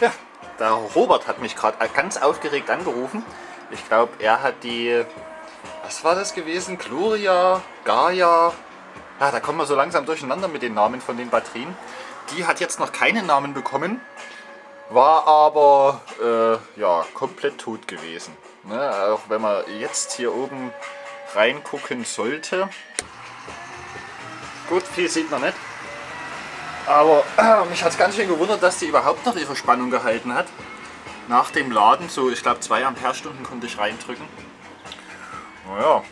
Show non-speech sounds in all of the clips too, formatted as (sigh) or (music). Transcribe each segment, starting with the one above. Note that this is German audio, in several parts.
Ja, der Robert hat mich gerade ganz aufgeregt angerufen. Ich glaube, er hat die, was war das gewesen? Gloria, Gaia, ja, da kommen wir so langsam durcheinander mit den Namen von den Batterien. Die hat jetzt noch keinen Namen bekommen, war aber äh, ja, komplett tot gewesen. Ne? Auch wenn man jetzt hier oben reingucken sollte. Gut, viel sieht man nicht. Aber äh, (clears throat) mich hat es ganz schön gewundert, dass die überhaupt noch ihre Spannung gehalten hat. Nach dem Laden, so ich glaube 2 Ampere-Stunden konnte ich reindrücken. Naja.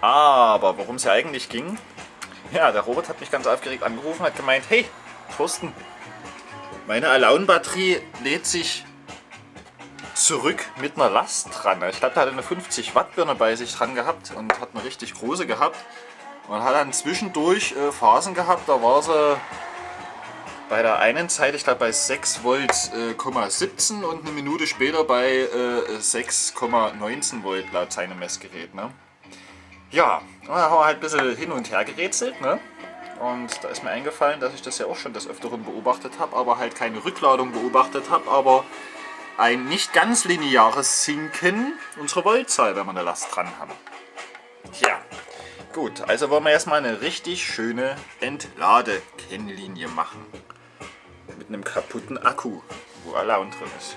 Aber worum es ja eigentlich ging, ja, der Robert hat mich ganz aufgeregt angerufen, hat gemeint, hey, Thorsten, meine Alone-Batterie lädt sich zurück mit einer Last dran. Ich glaube, der hatte eine 50 Watt Birne bei sich dran gehabt und hat eine richtig große gehabt. Und hat dann zwischendurch äh, Phasen gehabt, da war sie bei der einen Zeit, ich glaube bei 6 Volt, äh, 17 und eine Minute später bei äh, 6,19 Volt laut seinem Messgerät. Ne? Ja, da haben wir halt ein bisschen hin und her gerätselt. Ne? Und da ist mir eingefallen, dass ich das ja auch schon des Öfteren beobachtet habe, aber halt keine Rückladung beobachtet habe, aber ein nicht ganz lineares Sinken unserer Voltzahl, wenn wir eine Last dran haben. Ja, Gut, also wollen wir erstmal eine richtig schöne Entladekennlinie machen. Mit einem kaputten Akku, wo Alarm drin ist.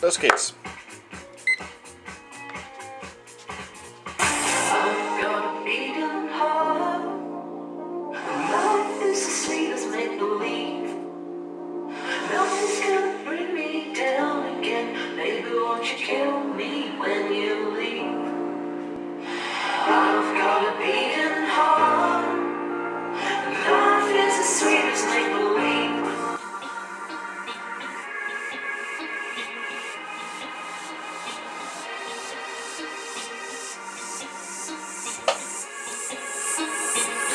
Los geht's. won't you kill me when you leave? I've got a beating heart. and Love is the sweetest as make believe.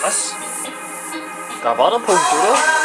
Was? Da war der Punkt.